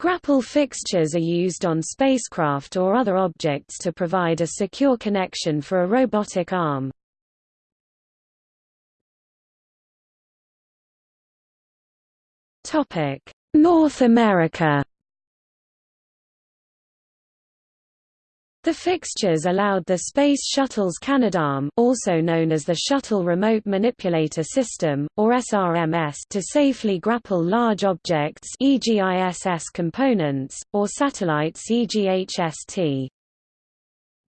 Grapple fixtures are used on spacecraft or other objects to provide a secure connection for a robotic arm. North America The fixtures allowed the Space Shuttle's Canadarm also known as the Shuttle Remote Manipulator System, or SRMS to safely grapple large objects e.g. ISS components, or satellites e.g. HST.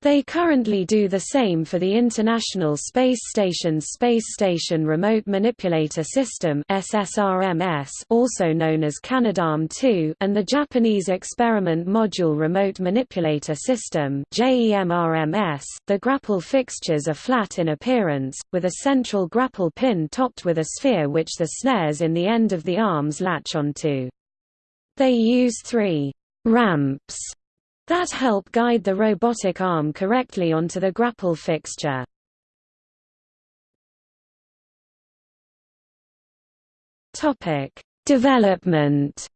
They currently do the same for the International Space Station's Space Station Remote Manipulator System SSRMS also known as Canadarm2 and the Japanese Experiment Module Remote Manipulator System JEMRMS. .The grapple fixtures are flat in appearance, with a central grapple pin topped with a sphere which the snares in the end of the arms latch onto. They use three ramps that help guide the robotic arm correctly onto the grapple fixture. Topic: Development.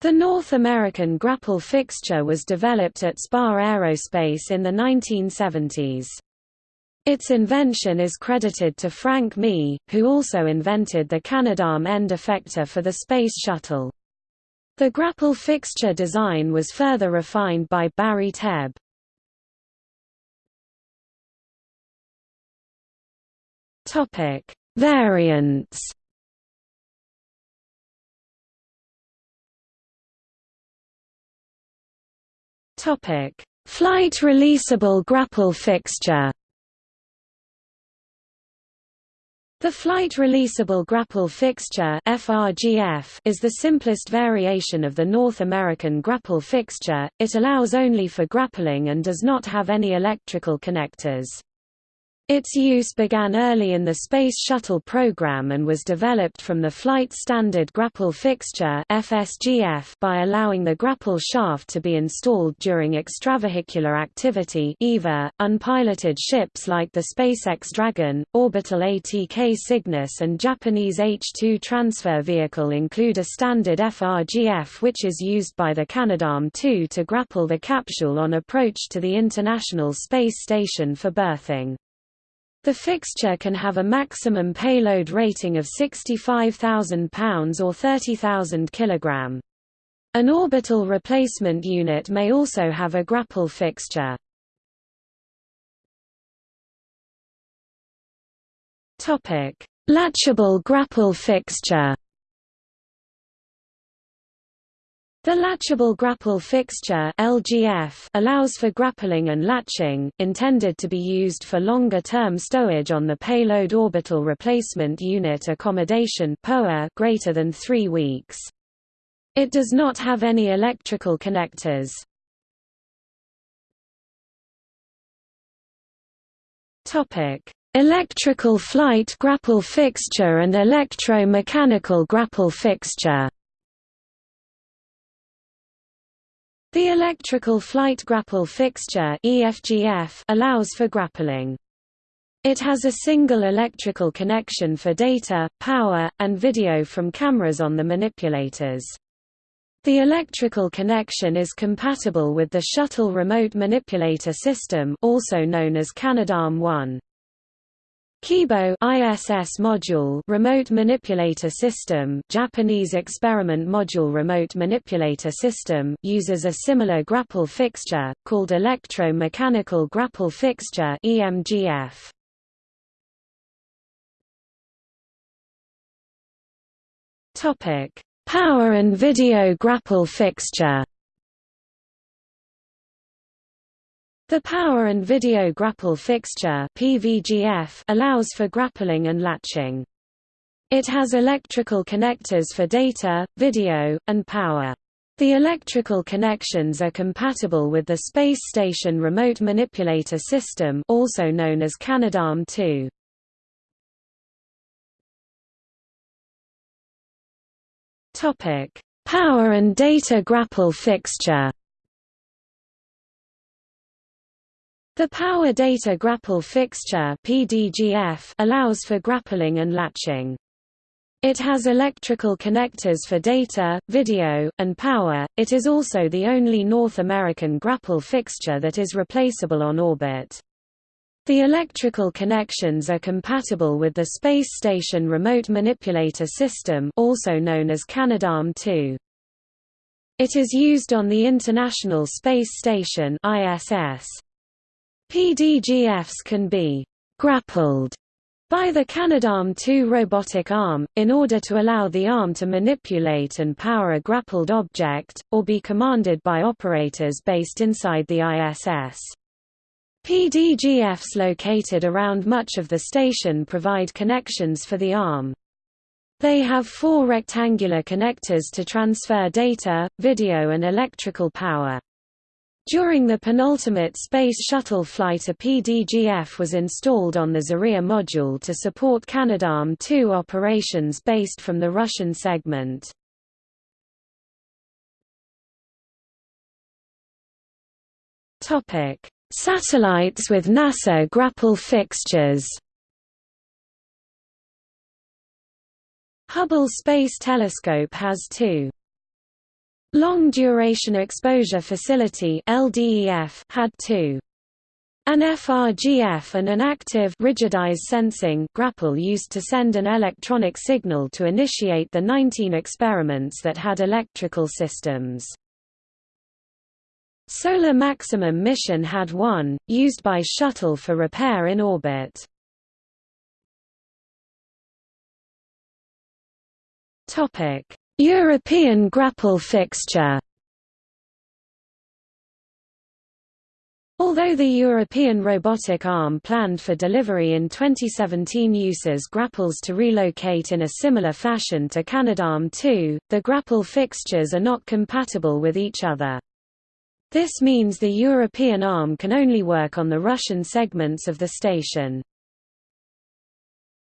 The North American grapple fixture was developed at Spar Aerospace in the 1970s. Its invention is credited to Frank Mee, who also invented the Canadarm end effector for the Space Shuttle. The grapple fixture design was further refined by Barry Tebb. Topic: Variants. Topic: Flight releasable grapple fixture. The flight releasable grapple fixture is the simplest variation of the North American grapple fixture, it allows only for grappling and does not have any electrical connectors. Its use began early in the Space Shuttle program and was developed from the Flight Standard Grapple Fixture by allowing the grapple shaft to be installed during extravehicular activity. .Unpiloted ships like the SpaceX Dragon, orbital ATK Cygnus and Japanese H-2 transfer vehicle include a standard FRGF which is used by the Canadarm2 to grapple the capsule on approach to the International Space Station for berthing. The fixture can have a maximum payload rating of 65,000 pounds or 30,000 kg. An orbital replacement unit may also have a grapple fixture. Topic: Latchable grapple fixture. The latchable grapple fixture (LGF) allows for grappling and latching, intended to be used for longer-term stowage on the payload orbital replacement unit accommodation greater than 3 weeks. It does not have any electrical connectors. Electrical flight grapple fixture and electro-mechanical grapple fixture. The electrical flight grapple fixture EFGF allows for grappling. It has a single electrical connection for data, power, and video from cameras on the manipulators. The electrical connection is compatible with the Shuttle Remote Manipulator System also known as Canadarm1. Kibo ISS module remote manipulator system Japanese experiment module remote manipulator system uses a similar grapple fixture called electro-mechanical grapple fixture EMGF Topic Power and video grapple fixture The power and video grapple fixture PVGF allows for grappling and latching. It has electrical connectors for data, video, and power. The electrical connections are compatible with the Space Station Remote Manipulator System also known as Canadarm2. Topic: Power and data grapple fixture. The Power Data Grapple Fixture PDGF allows for grappling and latching. It has electrical connectors for data, video, and power. It is also the only North American grapple fixture that is replaceable on orbit. The electrical connections are compatible with the Space Station Remote Manipulator System also known as Canadarm2. It is used on the International Space Station ISS. PDGFs can be grappled by the Canadarm2 robotic arm, in order to allow the arm to manipulate and power a grappled object, or be commanded by operators based inside the ISS. PDGFs located around much of the station provide connections for the ARM. They have four rectangular connectors to transfer data, video and electrical power. During the penultimate Space Shuttle flight a PDGF was installed on the Zarya module to support Canadarm2 operations based from the Russian segment. Satellites with NASA grapple fixtures Hubble Space Telescope has two Long Duration Exposure Facility had two an FRGF and an active rigidized sensing grapple used to send an electronic signal to initiate the 19 experiments that had electrical systems. Solar Maximum mission had one, used by shuttle for repair in orbit. European grapple fixture Although the European robotic arm planned for delivery in 2017 uses grapples to relocate in a similar fashion to Canadarm2, the grapple fixtures are not compatible with each other. This means the European arm can only work on the Russian segments of the station.